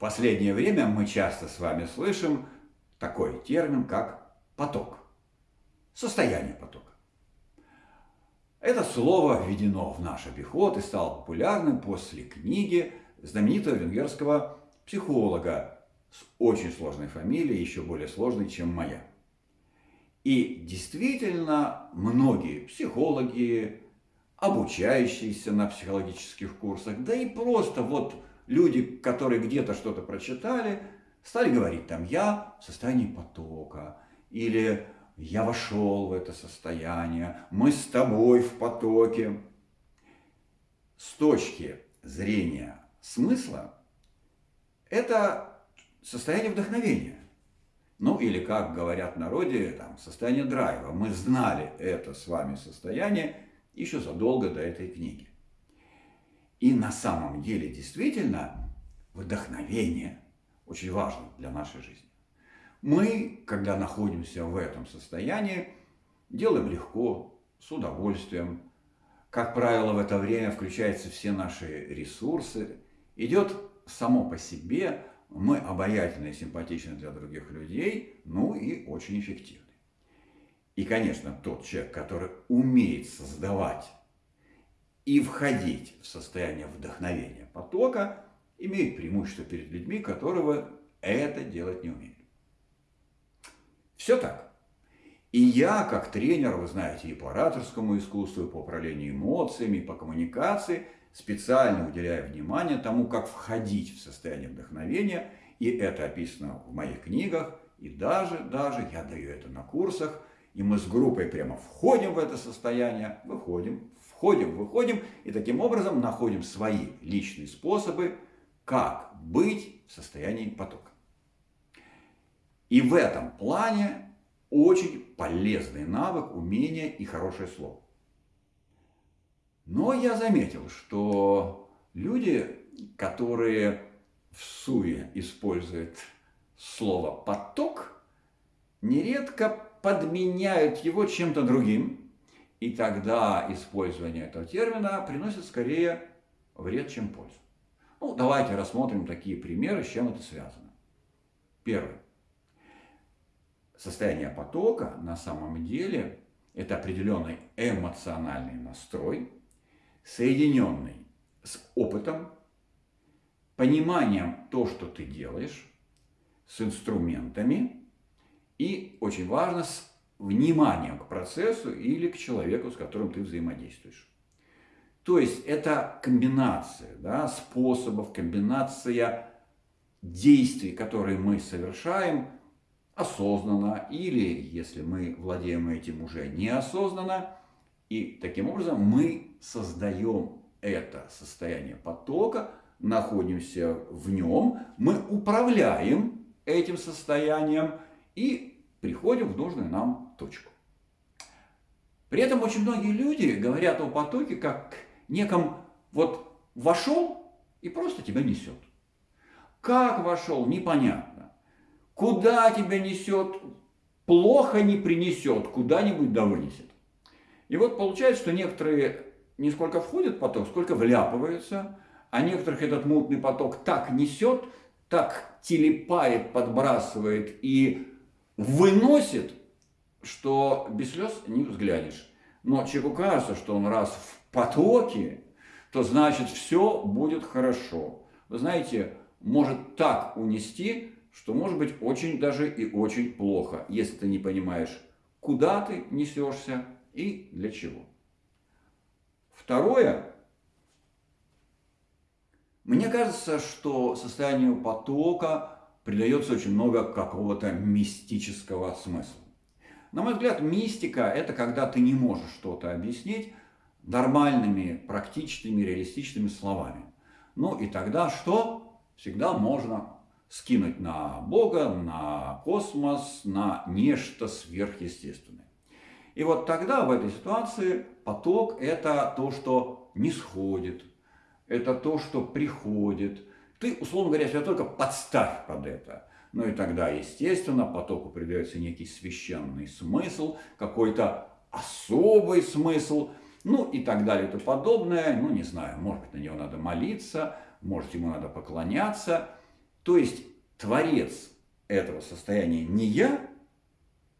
последнее время мы часто с вами слышим такой термин, как поток. Состояние потока. Это слово введено в наш обиход и стало популярным после книги знаменитого венгерского психолога с очень сложной фамилией, еще более сложной, чем моя. И действительно, многие психологи, обучающиеся на психологических курсах, да и просто вот люди, которые где-то что-то прочитали, стали говорить там «я в состоянии потока» или «я вошел в это состояние», «мы с тобой в потоке». С точки зрения смысла это состояние вдохновения. Ну или, как говорят в народе, там, состояние драйва. Мы знали это с вами состояние еще задолго до этой книги. И на самом деле действительно вдохновение очень важно для нашей жизни. Мы, когда находимся в этом состоянии, делаем легко, с удовольствием. Как правило, в это время включаются все наши ресурсы. Идет само по себе, мы обаятельны и симпатичны для других людей, ну и очень эффективны. И, конечно, тот человек, который умеет создавать и входить в состояние вдохновения потока, имеет преимущество перед людьми, которого это делать не умеют. Все так. И я, как тренер, вы знаете, и по ораторскому искусству, и по управлению эмоциями, и по коммуникации, специально уделяю внимание тому, как входить в состояние вдохновения, и это описано в моих книгах, и даже, даже я даю это на курсах, и мы с группой прямо входим в это состояние, выходим, входим, выходим, и таким образом находим свои личные способы, как быть в состоянии потока. И в этом плане очень полезный навык, умение и хорошее слово. Но я заметил, что люди, которые в суе используют слово «поток», нередко подменяют его чем-то другим, и тогда использование этого термина приносит скорее вред, чем пользу. Ну, давайте рассмотрим такие примеры, с чем это связано. Первое. Состояние потока на самом деле это определенный эмоциональный настрой, соединенный с опытом, пониманием то, что ты делаешь, с инструментами и, очень важно, с вниманием к процессу или к человеку, с которым ты взаимодействуешь. То есть это комбинация да, способов, комбинация действий, которые мы совершаем осознанно или, если мы владеем этим уже неосознанно. И таким образом мы создаем это состояние потока, находимся в нем, мы управляем этим состоянием и приходим в нужную нам точку. При этом очень многие люди говорят о потоке как неком вот вошел и просто тебя несет. Как вошел, непонятно. Куда тебя несет, плохо не принесет, куда-нибудь да вынесет. И вот получается, что некоторые не сколько входят в поток, сколько вляпываются, а некоторых этот мутный поток так несет, так телепает, подбрасывает и выносит, что без слез не взглянешь. Но человеку кажется, что он раз в потоке, то значит все будет хорошо. Вы знаете, может так унести, что может быть очень даже и очень плохо, если ты не понимаешь, куда ты несешься и для чего. Второе. Мне кажется, что состоянию потока придается очень много какого-то мистического смысла. На мой взгляд, мистика – это когда ты не можешь что-то объяснить нормальными, практичными, реалистичными словами. Ну и тогда что? Всегда можно скинуть на Бога, на космос, на нечто сверхъестественное. И вот тогда в этой ситуации поток – это то, что не сходит, это то, что приходит – ты, условно говоря, себя только подставь под это. Ну и тогда, естественно, потоку придается некий священный смысл, какой-то особый смысл, ну и так далее и тому подобное. Ну, не знаю, может быть, на него надо молиться, может, ему надо поклоняться. То есть творец этого состояния не я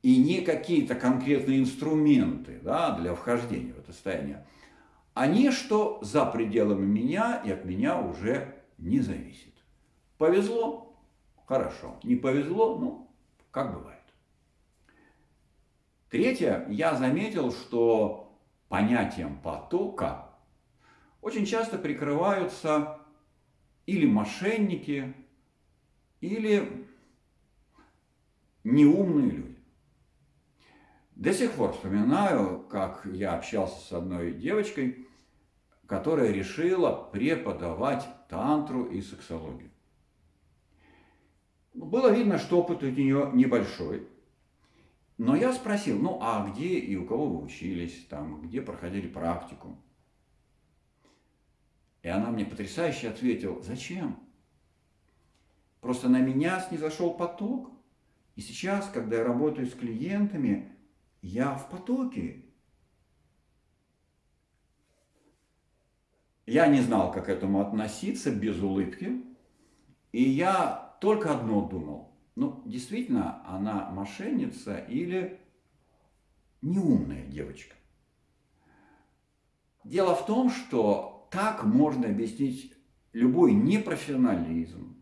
и не какие-то конкретные инструменты да, для вхождения в это состояние, а нечто за пределами меня и от меня уже не зависит. Повезло? Хорошо. Не повезло? Ну, как бывает. Третье, я заметил, что понятием потока очень часто прикрываются или мошенники, или неумные люди. До сих пор вспоминаю, как я общался с одной девочкой, которая решила преподавать тантру и сексологию. Было видно, что опыт у нее небольшой. Но я спросил, ну а где и у кого вы учились, там, где проходили практику? И она мне потрясающе ответила, зачем? Просто на меня снизошел поток. И сейчас, когда я работаю с клиентами, я в потоке. Я не знал, как к этому относиться без улыбки. И я только одно думал. Ну, действительно, она мошенница или неумная девочка. Дело в том, что так можно объяснить любой непрофессионализм,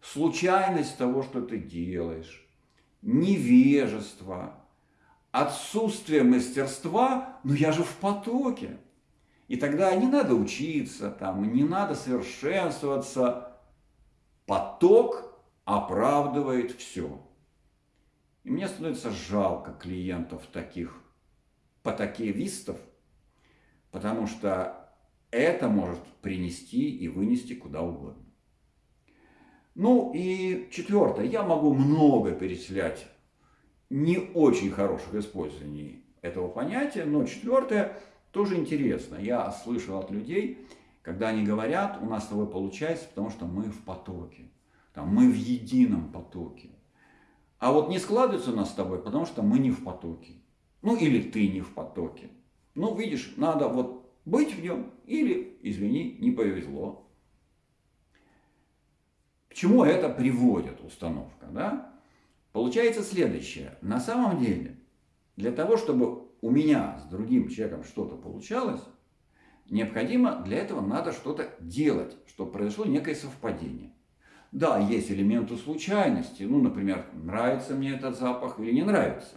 случайность того, что ты делаешь, невежество, отсутствие мастерства, но я же в потоке. И тогда не надо учиться, там, не надо совершенствоваться. Поток оправдывает все. И мне становится жалко клиентов таких потокевистов, потому что это может принести и вынести куда угодно. Ну и четвертое, я могу много перечислять не очень хороших использований этого понятия, но четвертое тоже интересно. Я слышал от людей, когда они говорят, у нас с тобой получается, потому что мы в потоке, там, мы в едином потоке. А вот не складывается у нас с тобой, потому что мы не в потоке. Ну или ты не в потоке. Ну видишь, надо вот быть в нем или, извини, не повезло. К чему это приводит установка? Да? Получается следующее. На самом деле, для того, чтобы у меня с другим человеком что-то получалось, необходимо для этого надо что-то делать, чтобы произошло некое совпадение. Да, есть элементы случайности. Ну, например, нравится мне этот запах или не нравится.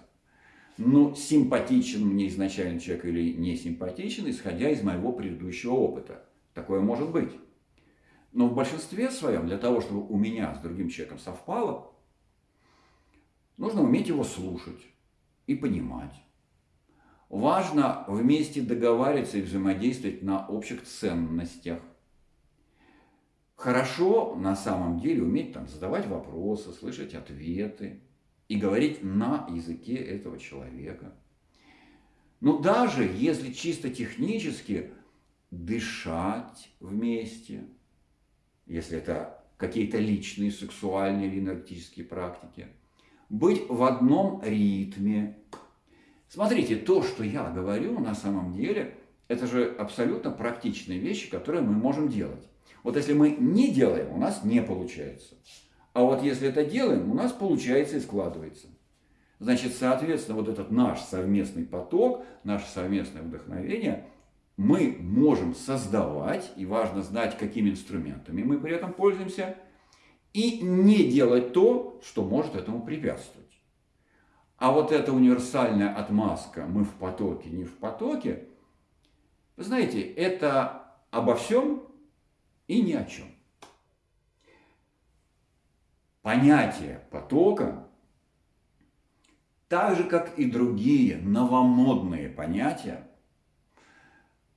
Но симпатичен мне изначально человек или не симпатичен, исходя из моего предыдущего опыта. Такое может быть. Но в большинстве своем, для того, чтобы у меня с другим человеком совпало, нужно уметь его слушать и понимать. Важно вместе договариваться и взаимодействовать на общих ценностях. Хорошо на самом деле уметь там, задавать вопросы, слышать ответы и говорить на языке этого человека. Но даже если чисто технически дышать вместе – если это какие-то личные сексуальные или энергетические практики. Быть в одном ритме. Смотрите, то, что я говорю, на самом деле, это же абсолютно практичные вещи, которые мы можем делать. Вот если мы не делаем, у нас не получается. А вот если это делаем, у нас получается и складывается. Значит, соответственно, вот этот наш совместный поток, наше совместное вдохновение – мы можем создавать, и важно знать, какими инструментами мы при этом пользуемся, и не делать то, что может этому препятствовать. А вот эта универсальная отмазка «мы в потоке, не в потоке», вы знаете, это обо всем и ни о чем. Понятие потока, так же как и другие новомодные понятия,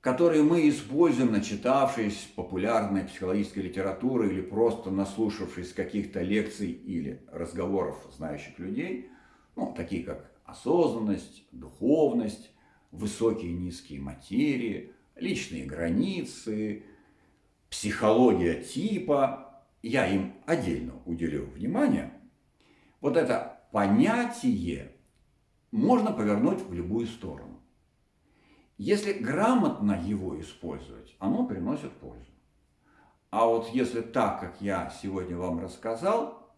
которые мы используем, начитавшись популярной психологической литературы или просто наслушавшись каких-то лекций или разговоров знающих людей, ну, такие как осознанность, духовность, высокие и низкие материи, личные границы, психология типа, я им отдельно уделю внимание, вот это понятие можно повернуть в любую сторону. Если грамотно его использовать, оно приносит пользу. А вот если так, как я сегодня вам рассказал,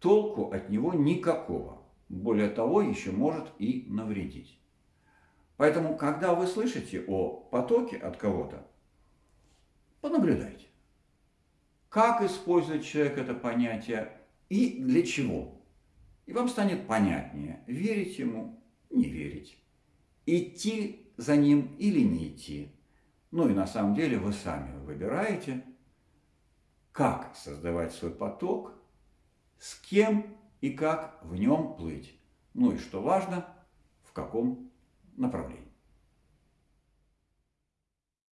толку от него никакого. Более того, еще может и навредить. Поэтому, когда вы слышите о потоке от кого-то, понаблюдайте. Как использует человек это понятие и для чего. И вам станет понятнее, верить ему, не верить, идти за ним или не идти. Ну и на самом деле вы сами выбираете, как создавать свой поток, с кем и как в нем плыть. Ну и что важно, в каком направлении.